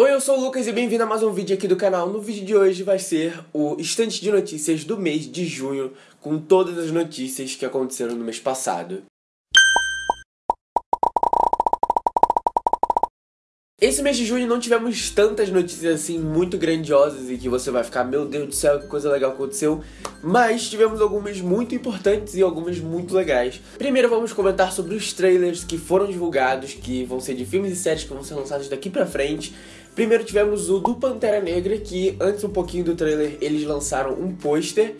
Oi, eu sou o Lucas e bem-vindo a mais um vídeo aqui do canal. No vídeo de hoje vai ser o estante de notícias do mês de junho, com todas as notícias que aconteceram no mês passado. Esse mês de junho não tivemos tantas notícias assim muito grandiosas e que você vai ficar, meu Deus do céu, que coisa legal aconteceu. Mas tivemos algumas muito importantes e algumas muito legais. Primeiro vamos comentar sobre os trailers que foram divulgados, que vão ser de filmes e séries que vão ser lançados daqui pra frente. Primeiro tivemos o do Pantera Negra, que antes um pouquinho do trailer eles lançaram um pôster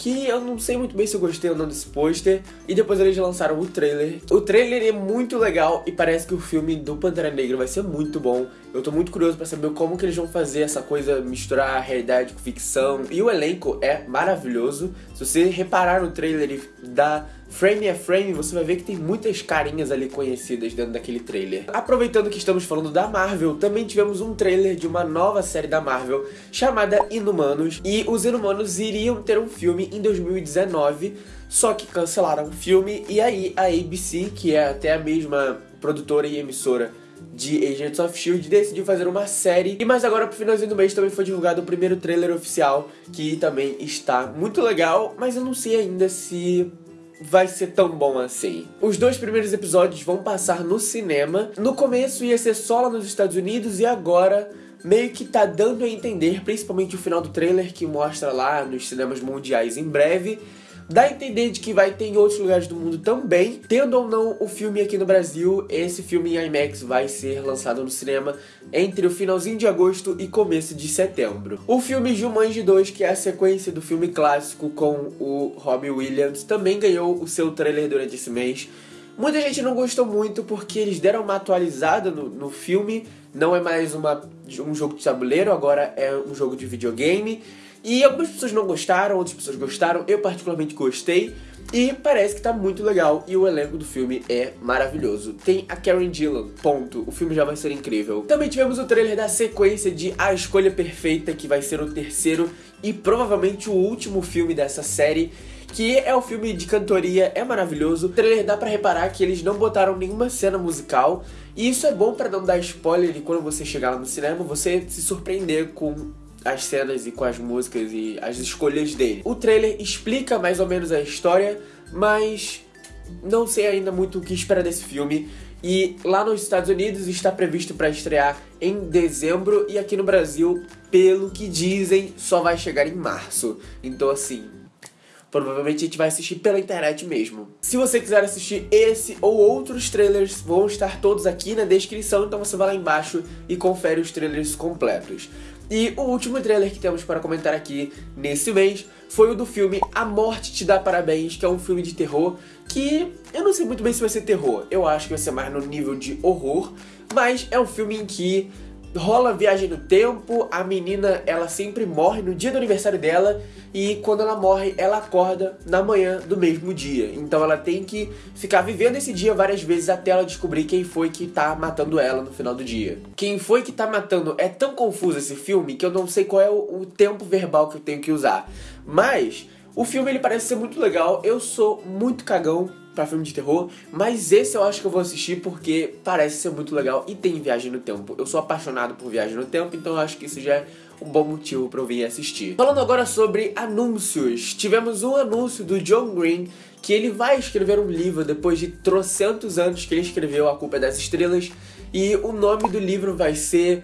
que eu não sei muito bem se eu gostei ou não desse pôster. E depois eles lançaram o trailer. O trailer é muito legal e parece que o filme do Pantera Negra vai ser muito bom. Eu tô muito curioso para saber como que eles vão fazer essa coisa, misturar a realidade com ficção. E o elenco é maravilhoso. Se você reparar no trailer e dar frame a frame, você vai ver que tem muitas carinhas ali conhecidas dentro daquele trailer. Aproveitando que estamos falando da Marvel, também tivemos um trailer de uma nova série da Marvel chamada Inumanos. E os Inumanos iriam ter um filme em 2019, só que cancelaram o filme. E aí a ABC, que é até a mesma produtora e emissora de Agents of S.H.I.E.L.D. decidiu fazer uma série. E mais agora, pro finalzinho do mês, também foi divulgado o primeiro trailer oficial, que também está muito legal, mas eu não sei ainda se vai ser tão bom assim. Os dois primeiros episódios vão passar no cinema. No começo ia ser só lá nos Estados Unidos e agora meio que tá dando a entender, principalmente o final do trailer que mostra lá nos cinemas mundiais em breve, Dá a entender de que vai ter em outros lugares do mundo também. Tendo ou não o filme aqui no Brasil, esse filme em IMAX vai ser lançado no cinema entre o finalzinho de agosto e começo de setembro. O filme Jumanji 2, que é a sequência do filme clássico com o Robbie Williams, também ganhou o seu trailer durante esse mês. Muita gente não gostou muito porque eles deram uma atualizada no, no filme. Não é mais uma, um jogo de tabuleiro, agora é um jogo de videogame. E algumas pessoas não gostaram, outras pessoas gostaram, eu particularmente gostei. E parece que tá muito legal e o elenco do filme é maravilhoso. Tem a Karen Gillan, ponto. O filme já vai ser incrível. Também tivemos o trailer da sequência de A Escolha Perfeita, que vai ser o terceiro e provavelmente o último filme dessa série que é o filme de cantoria, é maravilhoso. O trailer dá para reparar que eles não botaram nenhuma cena musical, e isso é bom para não dar spoiler quando você chegar lá no cinema, você se surpreender com as cenas e com as músicas e as escolhas dele. O trailer explica mais ou menos a história, mas não sei ainda muito o que esperar desse filme. E lá nos Estados Unidos está previsto para estrear em dezembro e aqui no Brasil, pelo que dizem, só vai chegar em março. Então assim, provavelmente a gente vai assistir pela internet mesmo. Se você quiser assistir esse ou outros trailers, vão estar todos aqui na descrição, então você vai lá embaixo e confere os trailers completos. E o último trailer que temos para comentar aqui nesse mês foi o do filme A Morte Te Dá Parabéns, que é um filme de terror que eu não sei muito bem se vai ser terror, eu acho que vai ser mais no nível de horror, mas é um filme em que rola viagem no tempo, a menina ela sempre morre no dia do aniversário dela e quando ela morre ela acorda na manhã do mesmo dia. Então ela tem que ficar vivendo esse dia várias vezes até ela descobrir quem foi que tá matando ela no final do dia. Quem foi que tá matando é tão confuso esse filme que eu não sei qual é o, o tempo verbal que eu tenho que usar. Mas o filme ele parece ser muito legal. Eu sou muito cagão para filme de terror, mas esse eu acho que eu vou assistir porque parece ser muito legal e tem viagem no tempo. Eu sou apaixonado por viagem no tempo, então eu acho que isso já é um bom motivo para eu vir assistir. Falando agora sobre anúncios, tivemos um anúncio do John Green que ele vai escrever um livro depois de trocentos anos que ele escreveu A Culpa é das Estrelas e o nome do livro vai ser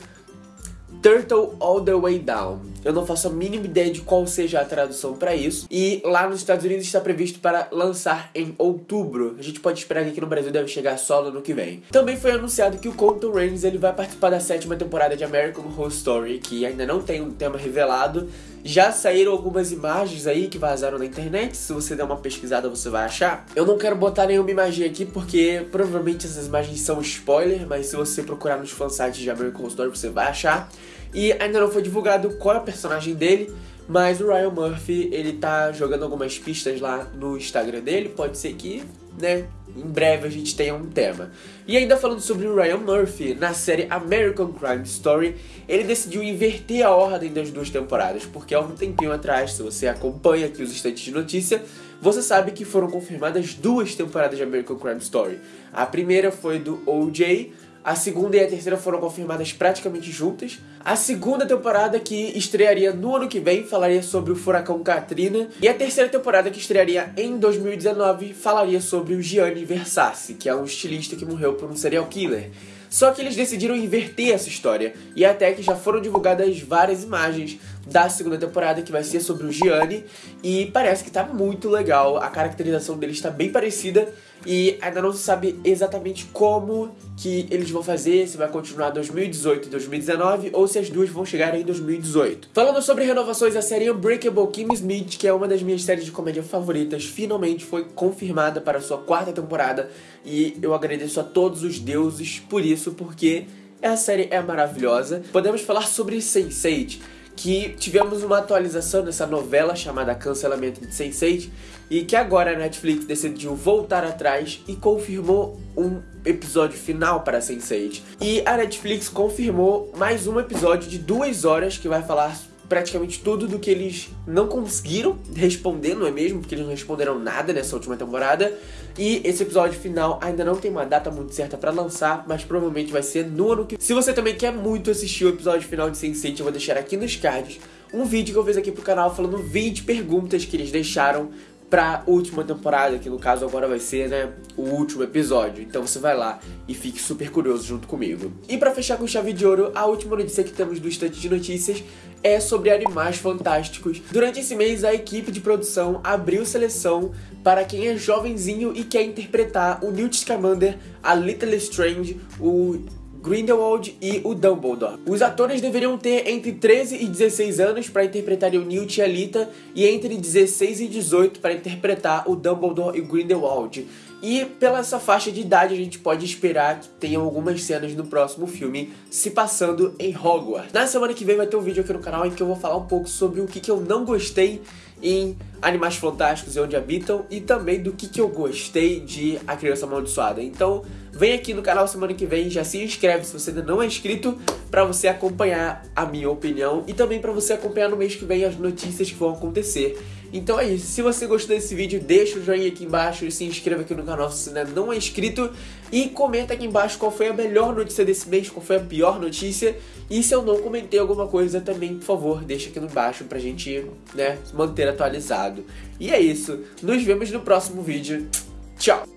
Turtle All the Way Down. Eu não faço a mínima ideia de qual seja a tradução para isso. E lá nos Estados Unidos está previsto para lançar em outubro. A gente pode esperar que aqui no Brasil deve chegar só no ano que vem. Também foi anunciado que o Colton Rains ele vai participar da sétima temporada de American Horror Story, que ainda não tem um tema revelado. Já saíram algumas imagens aí que vazaram na internet. Se você der uma pesquisada, você vai achar. Eu não quero botar nenhuma imagem aqui porque provavelmente essas imagens são spoiler, mas se você procurar nos fansites de American Horror Story, você vai achar. E ainda não foi divulgado qual é o personagem dele, mas o Ryan Murphy, ele tá jogando algumas pistas lá no Instagram dele, pode ser que, né, em breve a gente tenha um tema. E ainda falando sobre o Ryan Murphy, na série American Crime Story, ele decidiu inverter a ordem das duas temporadas, porque há um tempinho atrás, se você acompanha aqui os instantes de notícia, você sabe que foram confirmadas duas temporadas de American Crime Story. A primeira foi do OJ, A segunda e a terceira foram confirmadas praticamente juntas. A segunda temporada que estrearia no ano que vem falaria sobre o furacão Katrina. E a terceira temporada que estrearia em 2019 falaria sobre o Gianni Versace, que é um estilista que morreu por um serial killer. Só que eles decidiram inverter essa história, e até que já foram divulgadas várias imagens da segunda temporada que vai ser sobre o Gianni, e parece que tá muito legal, a caracterização dele está bem parecida, e ainda não se sabe exatamente como que eles vão fazer, se vai continuar 2018 e 2019 ou se as duas vão chegar em 2018. Falando sobre renovações, a série Unbreakable Kim Smith, que é uma das minhas séries de comédia favoritas, finalmente foi confirmada para sua quarta temporada e eu agradeço a todos os deuses por isso, porque a série é maravilhosa. Podemos falar sobre Sense8 que tivemos uma atualização nessa novela chamada Cancelamento de Sense8 e que agora a Netflix decidiu voltar atrás e confirmou um episódio final para Sense8. E a Netflix confirmou mais um episódio de duas horas que vai falar praticamente tudo do que eles não conseguiram responder, não é mesmo? Porque eles não responderam nada nessa última temporada. E esse episódio final ainda não tem uma data muito certa para lançar, mas provavelmente vai ser no ano que. Se você também quer muito assistir o episódio final de Sense8, eu vou deixar aqui nos cards um vídeo que eu fiz aqui pro canal falando 20 perguntas que eles deixaram pra última temporada, que no caso agora vai ser, né, o último episódio. Então você vai lá e fique super curioso junto comigo. E para fechar com chave de ouro, a última notícia que temos do Estante de Notícias é sobre Animais Fantásticos. Durante esse mês, a equipe de produção abriu seleção para quem é jovenzinho e quer interpretar o Newt Scamander, a Little Strange, o Grindelwald e o Dumbledore. Os atores deveriam ter entre 13 e 16 anos para interpretar o Newt e a Lita e entre 16 e 18 para interpretar o Dumbledore e o Grindelwald. E pela essa faixa de idade a gente pode esperar que tenham algumas cenas no próximo filme se passando em Hogwarts. Na semana que vem vai ter um vídeo aqui no canal em que eu vou falar um pouco sobre o que, que eu não gostei em Animais Fantásticos e Onde Habitam e também do que, que eu gostei de A Criança Amaldiçoada. Então vem aqui no canal semana que vem, já se inscreve se você ainda não é inscrito para você acompanhar a minha opinião e também para você acompanhar no mês que vem as notícias que vão acontecer. Então é isso, se você gostou desse vídeo, deixa o joinha aqui embaixo e se inscreva aqui no canal se ainda não é inscrito e comenta aqui embaixo qual foi a melhor notícia desse mês, qual foi a pior notícia e se eu não comentei alguma coisa também, por favor, deixa aqui embaixo pra gente, né, manter atualizado. E é isso, nos vemos no próximo vídeo. Tchau!